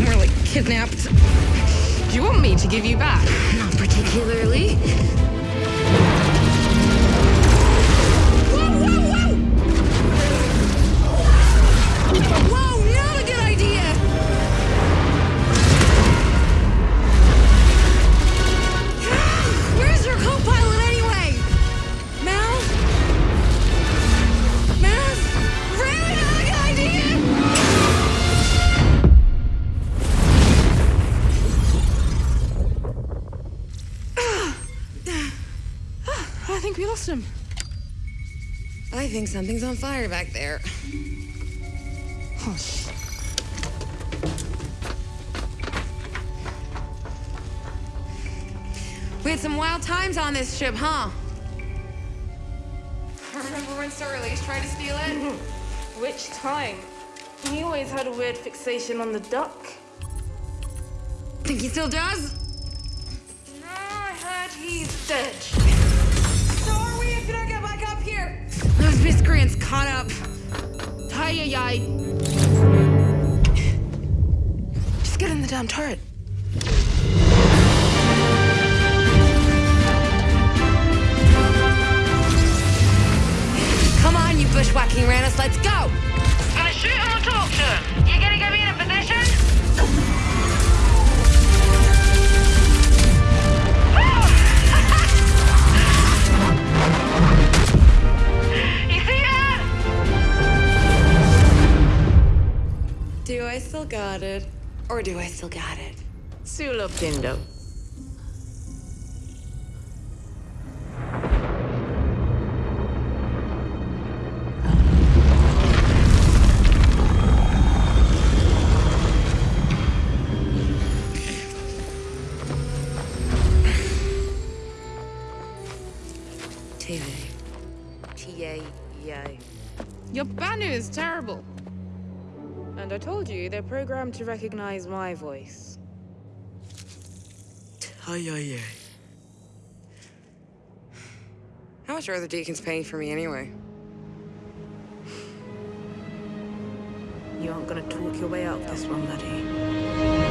More like kidnapped. Do you want me to give you back? Not particularly. We lost him. I think something's on fire back there. Hush. We had some wild times on this ship, huh? I remember when Sir Elise tried to steal it? Mm-hmm. Which time? He always had a weird fixation on the duck. Think he still does? No, I heard he's dead. Those miscreants caught up. Ay. Just get in the damn turret. Come on, you bushwhacking ranus, let's go! Still got it? Or do I still got it? Sula Pindo. TV. Your Banu is terrible. And I told you, they're programmed to recognize my voice. T-A-E-A. How much are the deacons paying for me anyway? You aren't gonna talk your way out of this one, buddy.